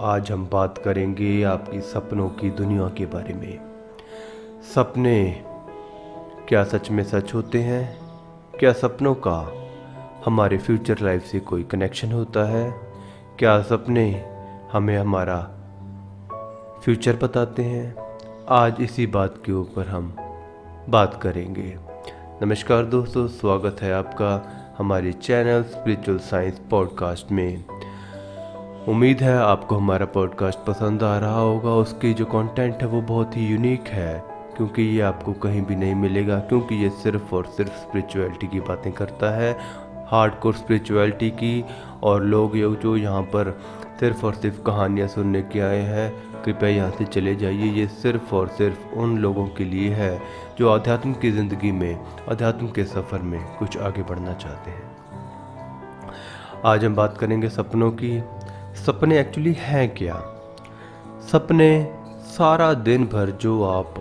आज हम बात करेंगे आपकी सपनों की दुनिया के बारे में। सपने क्या सच में सच होते हैं? क्या सपनों का हमारे फ्यूचर लाइफ से कोई कनेक्शन होता है? क्या सपने हमें हमारा फ्यूचर बताते हैं? आज इसी बात के ऊपर हम बात करेंगे। नमस्कार दोस्तों, स्वागत है आपका हमारे चैनल स्पिरिचुअल साइंस पॉडकास्ट में। उम्मीद है आपको हमारा पॉडकास्ट पसंद आ रहा होगा। उसकी जो कंटेंट है वो बहुत ही यूनिक है, क्योंकि ये आपको कहीं भी नहीं मिलेगा, क्योंकि ये सिर्फ़ और सिर्फ़ स्पिरिचुअलिटी की बातें करता है। हार्ड कोर स्पिरिचुअलिटी की और लोग ये जो यहाँ पर सिर्फ़ और सिर्फ़ कहानियाँ सुनने के आए हैं, कृपया यहाँ से चले जाइए। ये सिर्फ़ और सिर्फ़ उन लोगों के लिए है जो अध्यात्म की ज़िंदगी में अध्यात्म के सफ़र में कुछ आगे बढ़ना चाहते हैं। आज हम बात करेंगे सपनों की। सपने एक्चुअली हैं क्या? सपने सारा दिन भर जो आप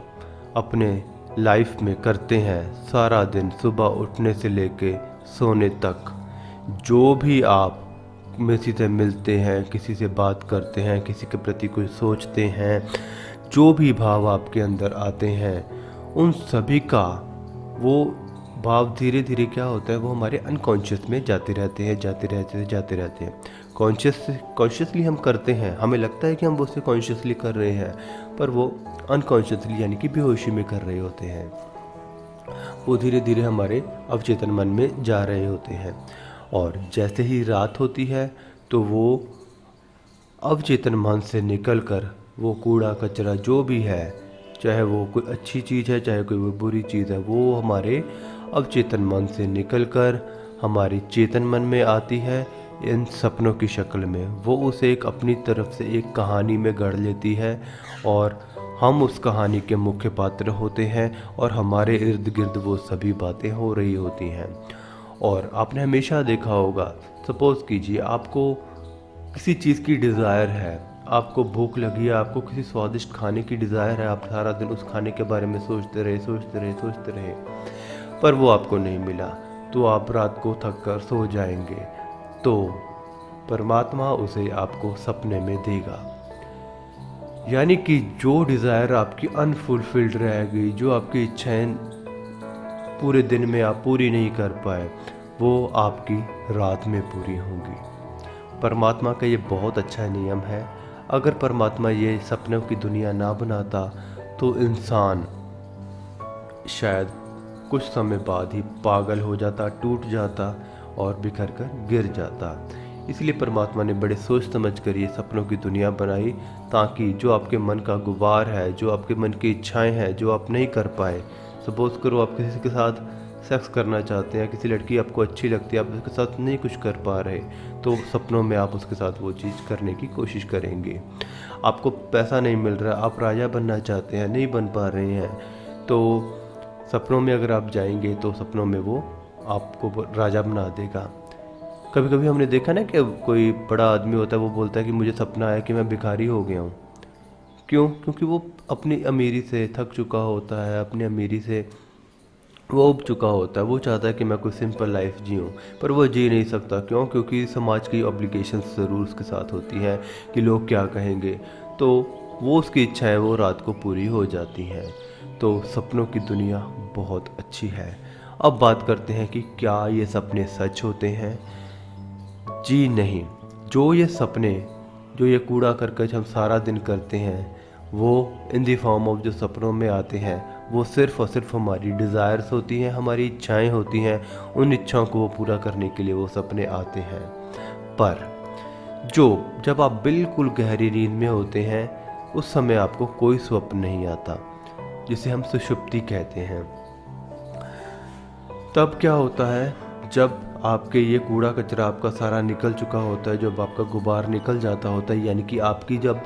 अपने लाइफ में करते हैं, सारा दिन सुबह उठने से लेके सोने तक, जो भी आप किसी से मिलते हैं, किसी से बात करते हैं, किसी के प्रति कुछ सोचते हैं, जो भी भाव आपके अंदर आते हैं, उन सभी का वो भाव धीरे धीरे क्या होता है, वो हमारे अनकॉन्शियस में जाते रहते हैं, जाते रहते हैं, जाते रहते हैं। कॉन्शियस कॉन्शियसली हम करते हैं, हमें लगता है कि हम उसे कॉन्शियसली कर रहे हैं, पर वो अनकॉन्शियसली यानी कि बेहोशी में कर रहे होते हैं। वो धीरे धीरे हमारे अवचेतन मन में जा रहे होते हैं। और जैसे ही रात होती है तो वो अवचेतन मन से निकल कर वो कूड़ा, कचरा, जो भी है, चाहे वो कोई अच्छी चीज़ है, चाहे कोई बुरी चीज़ है, वो हमारे अवचेतन मन से निकल कर हमारी चेतन मन में आती है। इन सपनों की शक्ल में वो उसे एक अपनी तरफ़ से एक कहानी में गढ़ लेती है और हम उस कहानी के मुख्य पात्र होते हैं और हमारे इर्द गिर्द वो सभी बातें हो रही होती हैं। और आपने हमेशा देखा होगा, सपोज़ कीजिए आपको किसी चीज़ की डिज़ायर है, आपको भूख लगी है, आपको किसी स्वादिष्ट खाने की डिज़ायर है, आप सारा दिन उस खाने के बारे में सोचते रहे सोचते रहे सोचते रहे। पर वो आपको नहीं मिला तो आप रात को थक कर सो जाएँगे। तो परमात्मा उसे आपको सपने में देगा। यानी कि जो डिज़ायर आपकी अनफुलफिल्ड रह गई, जो आपकी इच्छाएँ पूरे दिन में आप पूरी नहीं कर पाए, वो आपकी रात में पूरी होंगी। परमात्मा का ये बहुत अच्छा नियम है। अगर परमात्मा ये सपनों की दुनिया ना बनाता तो इंसान शायद कुछ समय बाद ही पागल हो जाता, टूट जाता और बिखर कर गिर जाता। इसलिए परमात्मा ने बड़े सोच समझ कर ये सपनों की दुनिया बनाई ताकि जो आपके मन का गुबार है, जो आपके मन की इच्छाएँ हैं, जो आप नहीं कर पाए, सपोज़ करो आप किसी के साथ सेक्स करना चाहते हैं, किसी लड़की आपको अच्छी लगती है, आप उसके साथ नहीं कुछ कर पा रहे तो सपनों में आप उसके साथ वो चीज़ करने की कोशिश करेंगे। आपको पैसा नहीं मिल रहा, आप राजा बनना चाहते हैं, नहीं बन पा रहे हैं तो सपनों में अगर आप जाएँगे तो सपनों में वो आपको राजा बना देगा। कभी कभी हमने देखा ना कि कोई बड़ा आदमी होता है, वो बोलता है कि मुझे सपना आया कि मैं भिखारी हो गया हूँ। क्यों? क्योंकि वो अपनी अमीरी से थक चुका होता है, अपनी अमीरी से वो उब चुका होता है। वो चाहता है कि मैं कोई सिंपल लाइफ जीऊँ, पर वो जी नहीं सकता। क्यों? क्योंकि समाज की ऑब्लिगेशन ज़रूर उसके साथ होती हैं कि लोग क्या कहेंगे। तो वो उसकी इच्छाएँ वो रात को पूरी हो जाती हैं। तो सपनों की दुनिया बहुत अच्छी है। अब बात करते हैं कि क्या ये सपने सच होते हैं? जी नहीं। जो ये सपने, जो ये कूड़ा करकच हम सारा दिन करते हैं, वो इन दी फॉर्म ऑफ़ जो सपनों में आते हैं, वो सिर्फ़ और सिर्फ़ हमारी डिज़ायर्स होती हैं, हमारी इच्छाएँ होती हैं, उन इच्छाओं को वो पूरा करने के लिए वो सपने आते हैं। पर, जो जब आप बिल्कुल गहरी नींद में होते हैं, उस समय आपको कोई स्वप्न नहीं आता। जिसे हम सुषुप्ति कहते हैं। तब क्या होता है, जब आपके ये कूड़ा कचरा आपका सारा निकल चुका होता है, जब आपका गुबार निकल जाता होता है, यानी कि आपकी जब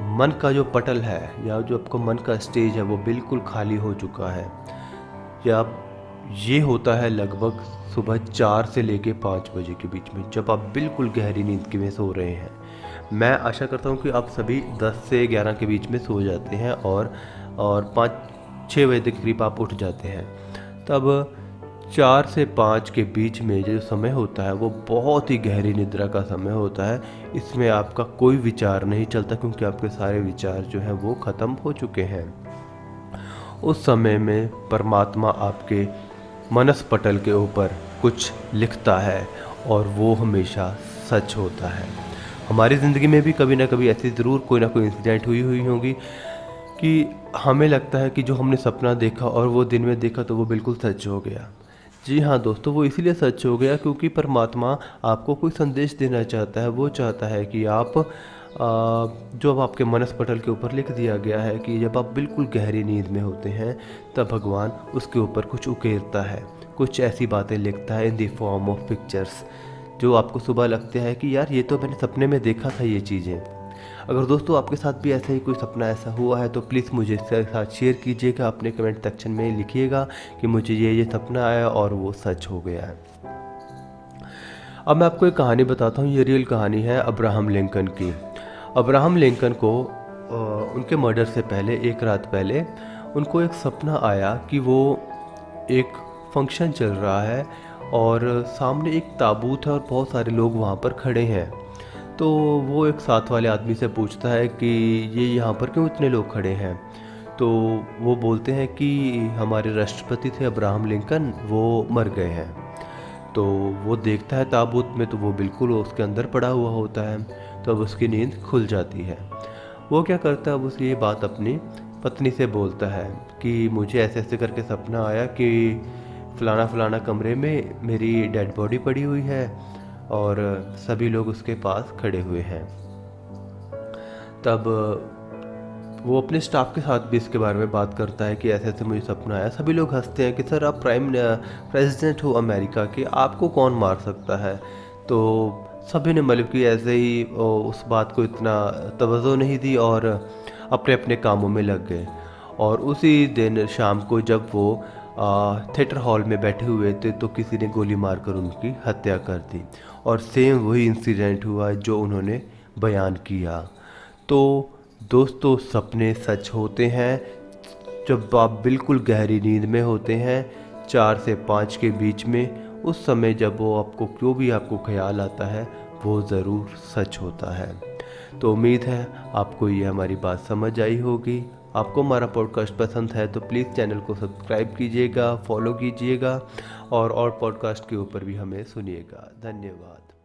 मन का जो पटल है, या जो आपका मन का स्टेज है, वो बिल्कुल खाली हो चुका है। या ये होता है लगभग सुबह चार से लेके पाँच बजे के बीच में, जब आप बिल्कुल गहरी नींद के में सो रहे हैं। मैं आशा करता हूँ कि आप सभी दस से ग्यारह के बीच में सो जाते हैं और और पाँच छः बजे के करीब आप उठ जाते हैं। तब चार से पाँच के बीच में जो समय होता है, वो बहुत ही गहरी निद्रा का समय होता है। इसमें आपका कोई विचार नहीं चलता क्योंकि आपके सारे विचार जो हैं, वो ख़त्म हो चुके हैं। उस समय में परमात्मा आपके मनस पटल के ऊपर कुछ लिखता है और वो हमेशा सच होता है। हमारी ज़िंदगी में भी कभी ना कभी ऐसी ज़रूर कोई ना कोई इंसिडेंट हुई हुई होगी। कि हमें लगता है कि जो हमने सपना देखा और वो दिन में देखा तो वो बिल्कुल सच हो गया। जी हाँ दोस्तों, वो इसीलिए सच हो गया क्योंकि परमात्मा आपको कोई संदेश देना चाहता है, वो चाहता है कि आप जो अब आपके मनस पटल के ऊपर लिख दिया गया है कि जब आप बिल्कुल गहरी नींद में होते हैं, तब भगवान उसके ऊपर कुछ उकेरता है, कुछ ऐसी बातें लिखता है in the form of pictures जो आपको सुबह लगता है कि यार ये तो मैंने सपने में देखा था ये चीज़ें। अगर दोस्तों आपके साथ भी ऐसा ही कोई सपना ऐसा हुआ है तो प्लीज़ मुझे इसके साथ शेयर कीजिएगा। अपने कमेंट सेक्शन में लिखिएगा कि मुझे ये ये सपना आया और वो सच हो गया है। अब मैं आपको एक कहानी बताता हूँ। ये रियल कहानी है अब्राहम लिंकन की। अब्राहम लिंकन को उनके मर्डर से पहले, एक रात पहले, उनको एक सपना आया कि वो एक फ़ंक्शन चल रहा है और सामने एक ताबूत है और बहुत सारे लोग वहाँ पर खड़े हैं। तो वो एक साथ वाले आदमी से पूछता है कि ये यहाँ पर क्यों इतने लोग खड़े हैं? तो वो बोलते हैं कि हमारे राष्ट्रपति थे अब्राहम लिंकन, वो मर गए हैं। तो वो देखता है ताबूत में तो वो बिल्कुल उसके अंदर पड़ा हुआ होता है। तो अब उसकी नींद खुल जाती है। वो क्या करता है? उस ये बात अपनी पत्नी से बोलता है कि मुझे ऐसे ऐसे करके सपना आया कि फ़लाना फ़लाना कमरे में मेरी डेड बॉडी पड़ी हुई है। और सभी लोग उसके पास खड़े हुए हैं। तब वो अपने स्टाफ के साथ भी इसके बारे में बात करता है कि ऐसे ऐसे मुझे सपना आया। सभी लोग हँसते हैं कि, सर, आप प्राइम प्रेसिडेंट हो अमेरिका के, आपको कौन मार सकता है? तो सभी ने मतलब कि ऐसे ही उस बात को इतना तवज्जो नहीं दी और अपने अपने कामों में लग गए। और उसी दिन शाम को जब वो थिएटर हॉल में बैठे हुए थे तो किसी ने गोली मारकर उनकी हत्या कर दी। और सेम वही इंसिडेंट हुआ जो उन्होंने बयान किया। तो दोस्तों, सपने सच होते हैं। जब आप बिल्कुल गहरी नींद में होते हैं, चार से पाँच के बीच में, उस समय जब वो आपको क्यों भी आपको ख्याल आता है, वो ज़रूर सच होता है। तो उम्मीद है आपको ये हमारी बात समझ आई होगी। आपको हमारा पॉडकास्ट पसंद है तो प्लीज़ चैनल को सब्सक्राइब कीजिएगा फॉलो कीजिएगा और और पॉडकास्ट के ऊपर भी हमें सुनिएगा। धन्यवाद।